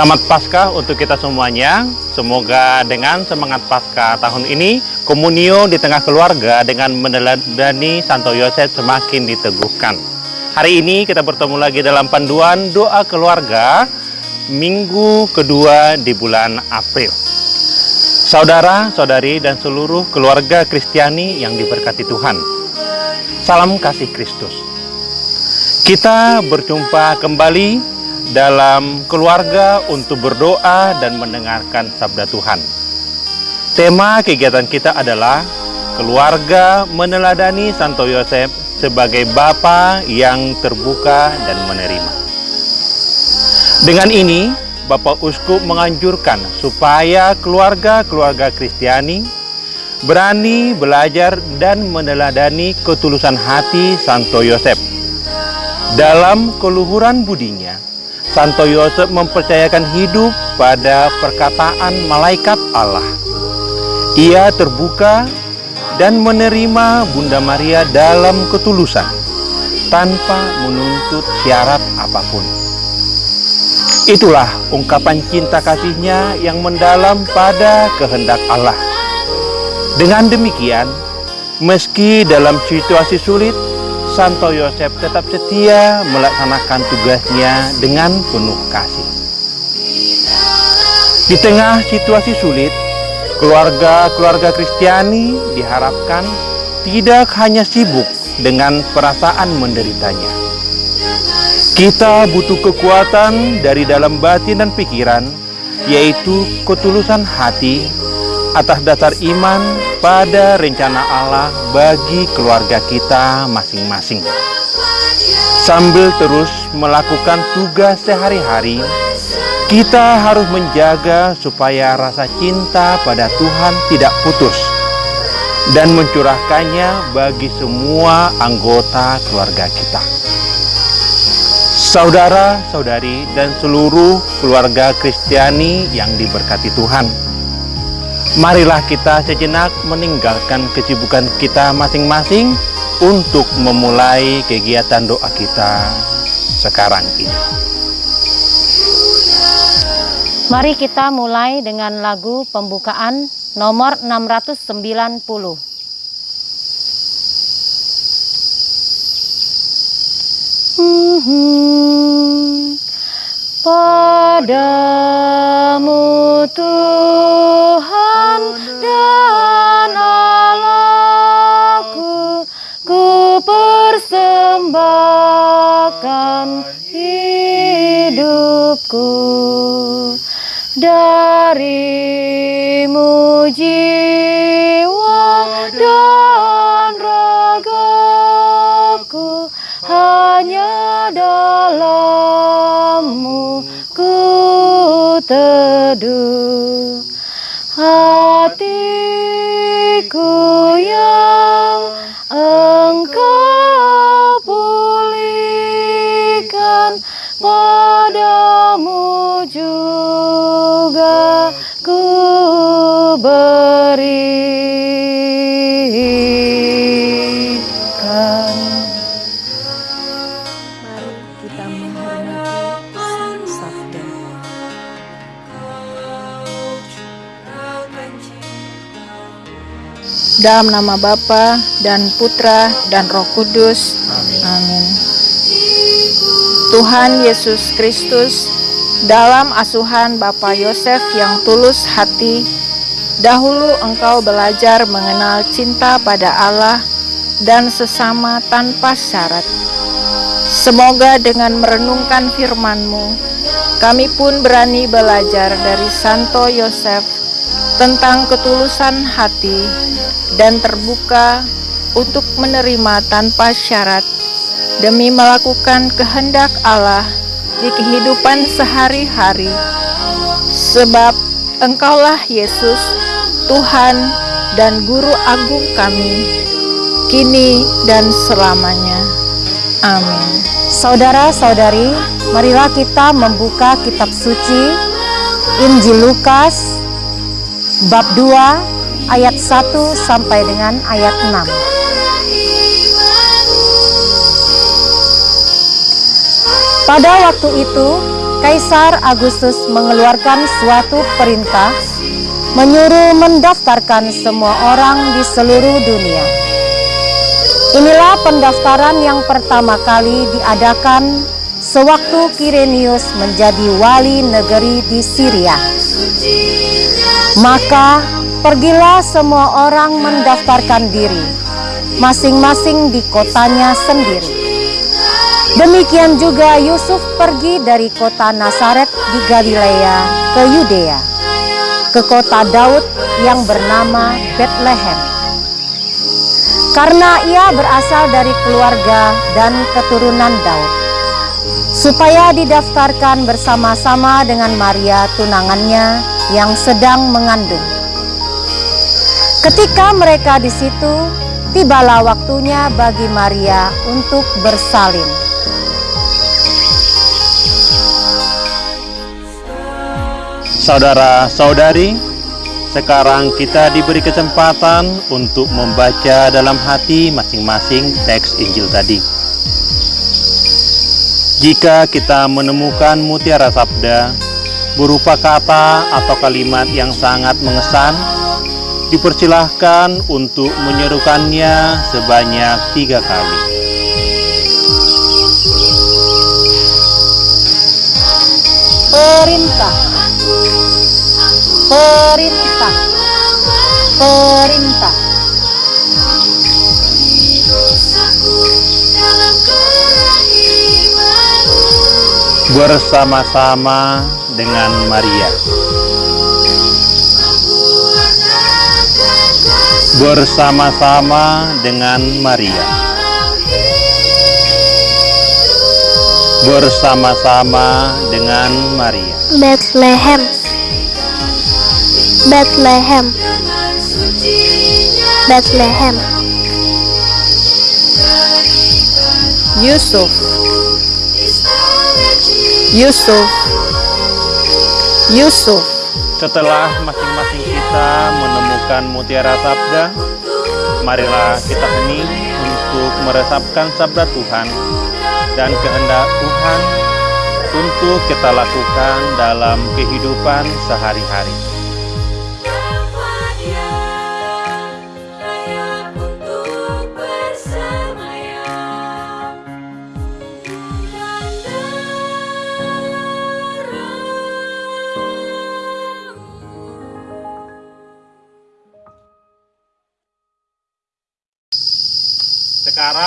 Selamat Paskah untuk kita semuanya. Semoga dengan semangat Paskah tahun ini, komunio di tengah keluarga dengan meneladani Santo Yosef semakin diteguhkan. Hari ini kita bertemu lagi dalam panduan doa keluarga minggu kedua di bulan April. Saudara, saudari, dan seluruh keluarga Kristiani yang diberkati Tuhan. Salam kasih Kristus. Kita berjumpa kembali dalam keluarga untuk berdoa dan mendengarkan sabda Tuhan. Tema kegiatan kita adalah keluarga meneladani Santo Yosef sebagai bapa yang terbuka dan menerima. Dengan ini, Bapak Uskup menganjurkan supaya keluarga-keluarga Kristiani berani belajar dan meneladani ketulusan hati Santo Yosef. Dalam keluhuran budinya, Santo Yosef mempercayakan hidup pada perkataan malaikat Allah. Ia terbuka dan menerima Bunda Maria dalam ketulusan tanpa menuntut syarat apa pun. Itulah ungkapan cinta kasihnya yang mendalam pada kehendak Allah. Dengan demikian, meski dalam situasi sulit, Santo Yosef tetap setia melaksanakan tugasnya dengan penuh kasih. Di tengah situasi sulit, keluarga-keluarga Kristiani diharapkan tidak hanya sibuk dengan perasaan menderitanya, kita butuh kekuatan dari dalam batin dan pikiran, yaitu ketulusan hati atas dasar iman pada rencana Allah bagi keluarga kita masing-masing. Sambil terus melakukan tugas sehari-hari, kita harus menjaga supaya rasa cinta pada Tuhan tidak putus dan mencurahkannya bagi semua anggota keluarga kita saudara-saudari dan seluruh keluarga Kristiani yang diberkati Tuhan. Marilah kita sejenak meninggalkan kesibukan kita masing-masing untuk memulai kegiatan doa kita sekarang ini. Mari kita mulai dengan lagu pembukaan nomor 690. Padamu persembahkan hidupku. Darimu jiwa dan ragaku hanya dalammu ku teduh. Hatiku yang engkau padamu juga ku berikan Mari kita menghormati Sang Sabda. Dalam nama Bapa dan Putra dan Roh Kudus. Amin. Tuhan Yesus Kristus, dalam asuhan Bapa Yosef yang tulus hati, dahulu engkau belajar mengenal cinta pada Allah dan sesama tanpa syarat. Semoga dengan merenungkan firman-Mu, kami pun berani belajar dari Santo Yosef tentang ketulusan hati dan terbuka untuk menerima tanpa syarat demi melakukan kehendak Allah di kehidupan sehari-hari. Sebab Engkaulah Yesus, Tuhan dan Guru Agung kami, kini dan selamanya. Amin. Saudara-saudari, marilah kita membuka kitab suci Injil Lukas bab 2 ayat 1 sampai dengan ayat 6. Pada waktu itu, Kaisar Agustus mengeluarkan suatu perintah menyuruh mendaftarkan semua orang di seluruh dunia. Inilah pendaftaran yang pertama kali diadakan sewaktu Kirenius menjadi wali negeri di Syria. Maka pergilah semua orang mendaftarkan diri, masing-masing di kotanya sendiri. Demikian juga Yusuf pergi dari kota Nazaret di Galilea ke Yudea, ke kota Daud yang bernama Bethlehem. Karena ia berasal dari keluarga dan keturunan Daud, supaya didaftarkan bersama-sama dengan Maria tunangannya yang sedang mengandung. Ketika mereka di situ, tibalah waktunya bagi Maria untuk bersalin. Saudara-saudari, sekarang kita diberi kesempatan untuk membaca dalam hati masing-masing teks Injil tadi. Jika kita menemukan mutiara sabda berupa kata atau kalimat yang sangat mengesan, dipersilahkan untuk menyerukannya sebanyak tiga kali. Perintah, perintah, perintah. Bersama-sama dengan Maria. Bersama-sama dengan Maria. Bersama-sama dengan Maria. Bethlehem Bethlehem. Bethlehem. Yusuf. Yusuf. Yusuf. Setelah masing-masing kita menemukan mutiara sabda, marilah kita hening untuk meresapkan sabda Tuhan dan kehendak Tuhan untuk kita lakukan dalam kehidupan sehari-hari.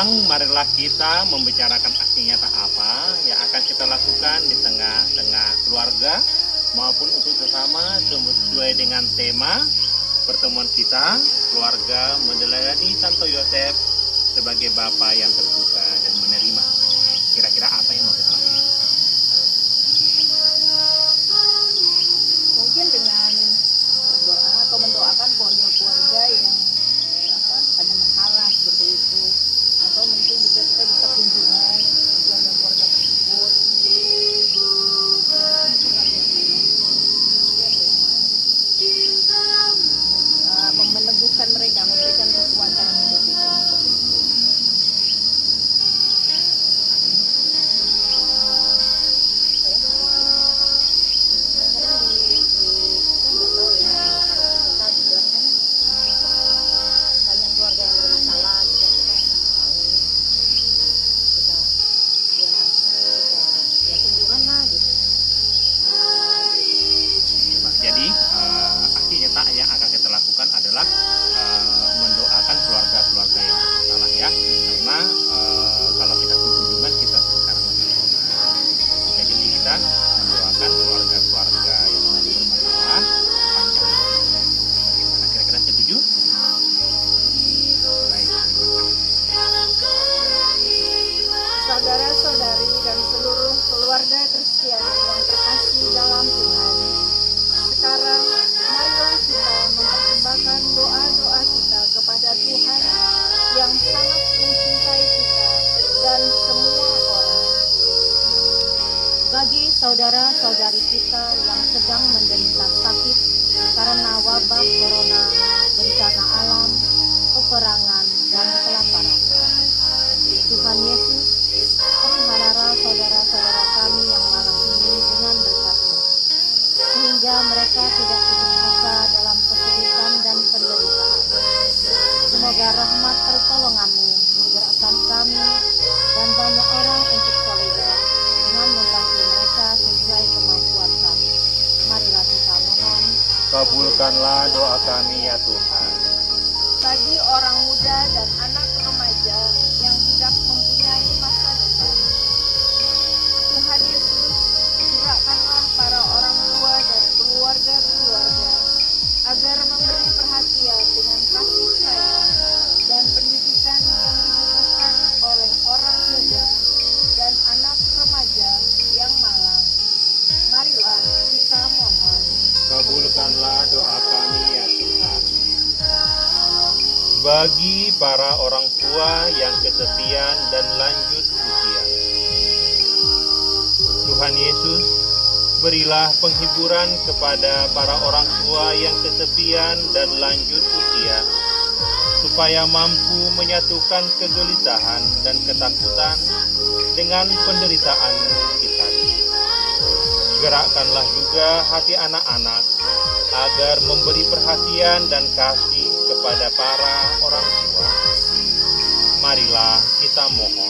Sekarang marilah kita membicarakan aksi nyata apa yang akan kita lakukan di tengah-tengah keluarga maupun untuk sesama sesuai dengan tema pertemuan kita keluarga meneladani Santo Yosef sebagai Bapa yang terbuka Kabulkanlah doa kami ya Tuhan. bagi orang muda dan anak remaja Bagi para orang tua yang kesepian dan lanjut usia. Tuhan Yesus, berilah penghiburan kepada para orang tua yang kesepian dan lanjut usia, supaya mampu menyatukan kegelisahan dan ketakutan dengan penderitaan kita. Gerakkanlah juga hati anak-anak agar memberi perhatian dan kasih kepada para orang tua. Marilah kita mohon.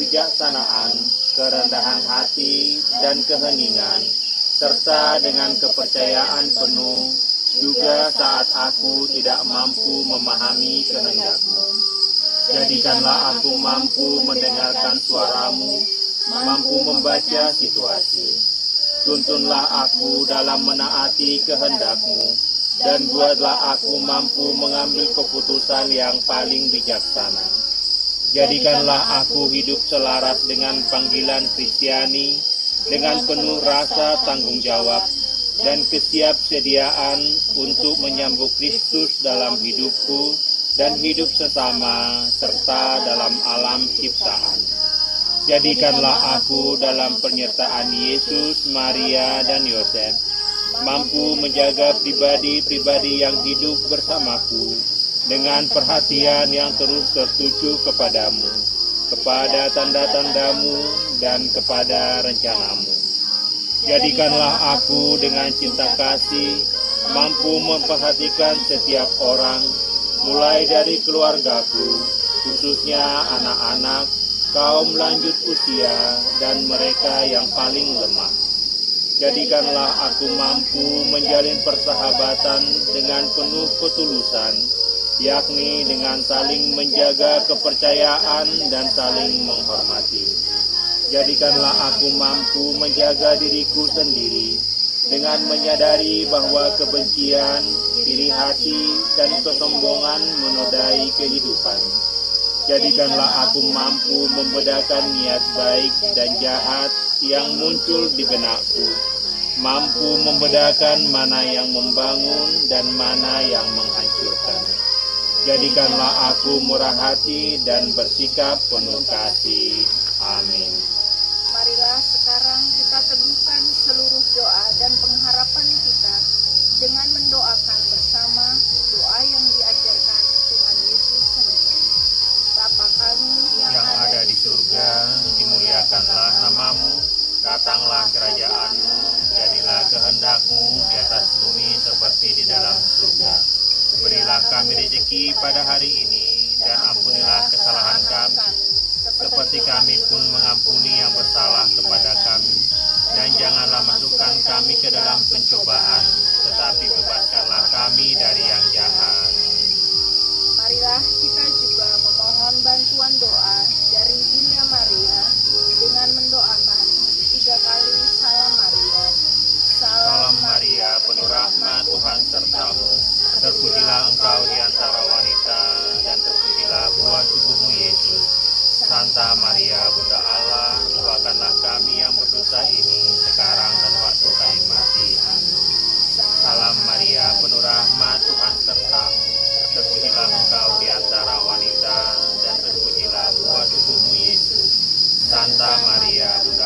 Kebijaksanaan, kerendahan hati, dan keheningan, serta dengan kepercayaan penuh, juga saat aku tidak mampu memahami kehendakmu. Jadikanlah aku mampu mendengarkan suaramu, mampu membaca situasi. Tuntunlah aku dalam menaati kehendakmu, dan buatlah aku mampu mengambil keputusan yang paling bijaksana. Jadikanlah aku hidup selaras dengan panggilan Kristiani, dengan penuh rasa tanggung jawab, dan kesiapsediaan untuk menyambut Kristus dalam hidupku dan hidup sesama serta dalam alam ciptaan. Jadikanlah aku dalam penyertaan Yesus, Maria, dan Yosef, mampu menjaga pribadi-pribadi yang hidup bersamaku dengan perhatian yang terus tertuju kepadamu, kepada tanda-tandamu, dan kepada rencanamu. Jadikanlah aku dengan cinta kasih mampu memperhatikan setiap orang, mulai dari keluargaku, khususnya anak-anak, kaum lanjut usia, dan mereka yang paling lemah. Jadikanlah aku mampu menjalin persahabatan dengan penuh ketulusan, yakni dengan saling menjaga kepercayaan dan saling menghormati. Jadikanlah aku mampu menjaga diriku sendiri dengan menyadari bahwa kebencian, iri hati, dan kesombongan menodai kehidupan. Jadikanlah aku mampu membedakan niat baik dan jahat yang muncul di benakku, mampu membedakan mana yang membangun dan mana yang menghancurkan. Jadikanlah aku murah hati dan bersikap penuh kasih. Amin. Santa Maria, Bunda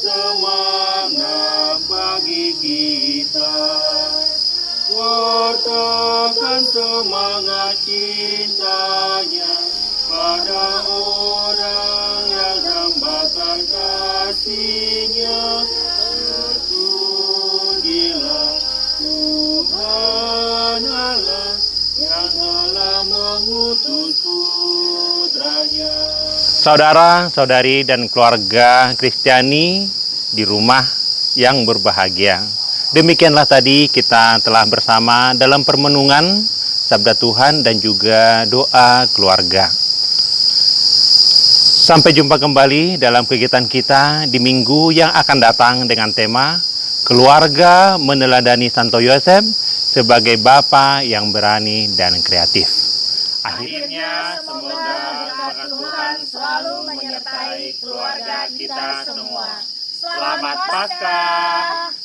Christmas. saudara, saudari, dan keluarga Kristiani di rumah yang berbahagia. Demikianlah tadi kita telah bersama dalam permenungan Sabda Tuhan dan juga doa keluarga. Sampai jumpa kembali dalam kegiatan kita di minggu yang akan datang dengan tema Keluarga Meneladani Santo Yosef sebagai Bapa yang berani dan kreatif. Akhirnya, semoga berkat Tuhan selalu menyertai keluarga kita semua. Selamat Paskah!